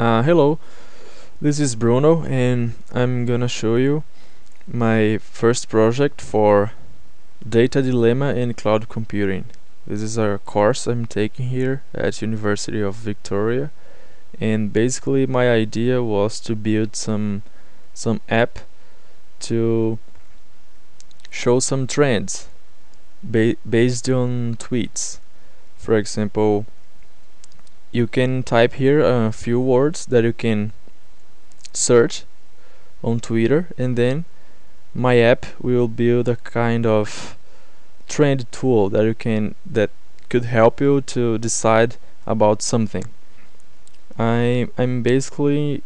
Uh, hello, this is Bruno and I'm gonna show you my first project for data dilemma in cloud computing. This is a course I'm taking here at University of Victoria and basically my idea was to build some some app to show some trends ba based on tweets. For example, you can type here a few words that you can search on Twitter and then my app will build a kind of trend tool that you can that could help you to decide about something. I I'm basically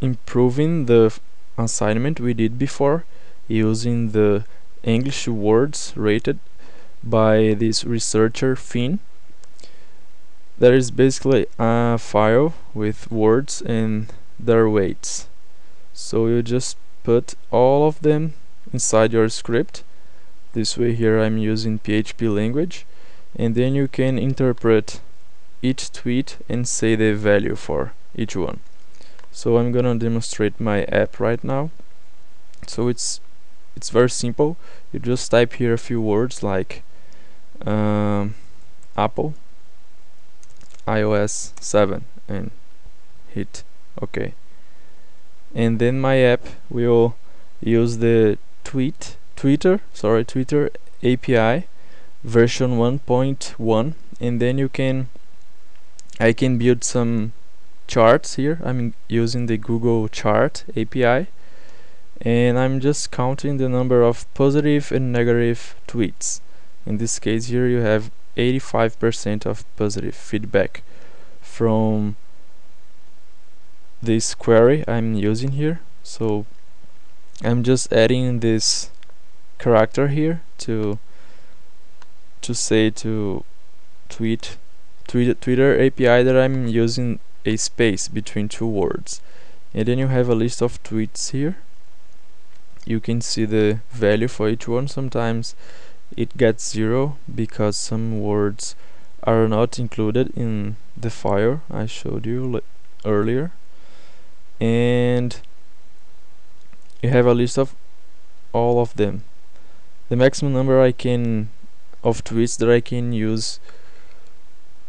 improving the assignment we did before using the English words rated by this researcher Finn there is basically a file with words and their weights. So you just put all of them inside your script. This way here I'm using PHP language. And then you can interpret each tweet and say the value for each one. So I'm gonna demonstrate my app right now. So it's it's very simple. You just type here a few words like um, Apple iOS 7 and hit OK. And then my app will use the tweet Twitter sorry Twitter API version 1.1 and then you can I can build some charts here. I'm using the Google chart API and I'm just counting the number of positive and negative tweets. In this case here you have 85% of positive feedback from this query I'm using here. So I'm just adding this character here to to say to tweet tweet Twitter API that I'm using a space between two words. And then you have a list of tweets here. You can see the value for each one sometimes it gets zero because some words are not included in the file I showed you earlier. And you have a list of all of them. The maximum number I can of tweets that I can use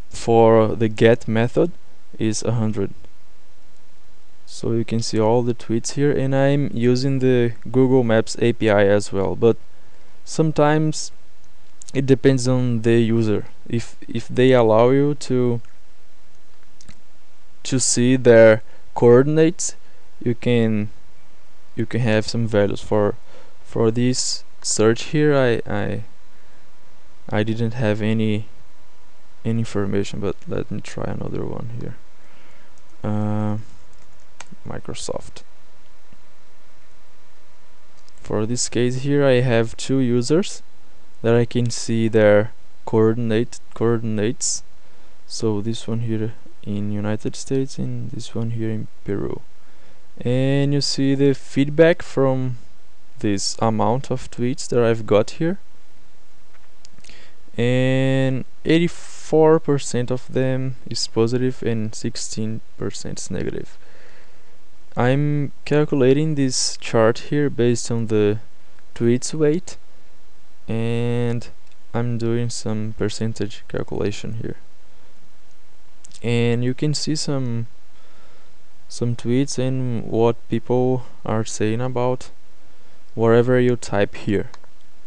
for the get method is 100 so you can see all the tweets here and I'm using the Google Maps API as well but sometimes it depends on the user. If if they allow you to to see their coordinates you can you can have some values. For for this search here I I I didn't have any any information but let me try another one here. Uh, Microsoft for this case here I have two users that I can see their coordinate coordinates. So this one here in United States and this one here in Peru. And you see the feedback from this amount of tweets that I've got here. And 84% of them is positive and 16% is negative I'm calculating this chart here based on the tweets weight and I'm doing some percentage calculation here. And you can see some some tweets and what people are saying about whatever you type here.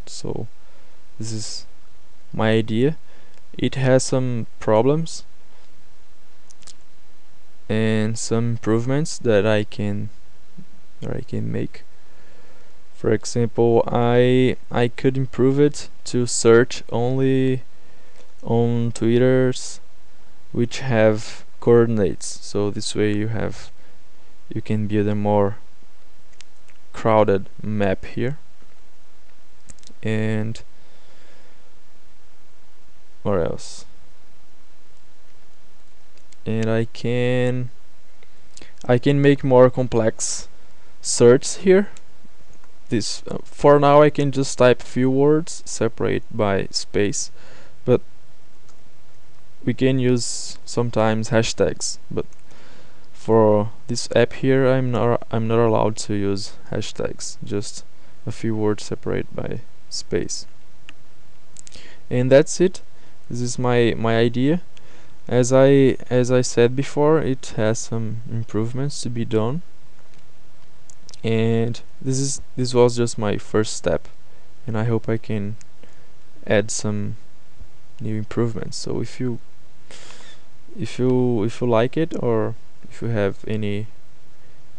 So this is my idea. It has some problems and some improvements that I can that I can make. For example I I could improve it to search only on twitters which have coordinates. So this way you have you can build a more crowded map here. And what else and I can I can make more complex search here. This uh, for now I can just type few words separate by space. But we can use sometimes hashtags. But for this app here I'm not I'm not allowed to use hashtags. Just a few words separated by space. And that's it. This is my my idea as I as I said before it has some improvements to be done. And this is this was just my first step. And I hope I can add some new improvements. So if you if you if you like it or if you have any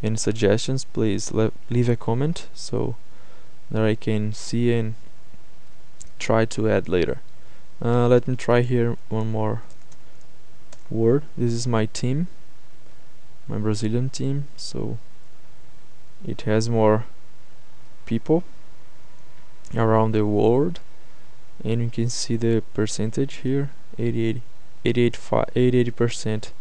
any suggestions please leave a comment so that I can see and try to add later. Uh, let me try here one more word. This is my team my Brazilian team so it has more people around the world. And you can see the percentage here 88 88 percent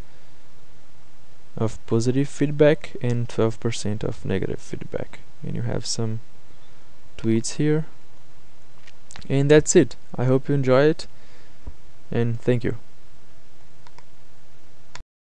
of positive feedback and 12% of negative feedback. And you have some tweets here. And that's it. I hope you enjoy it. And thank you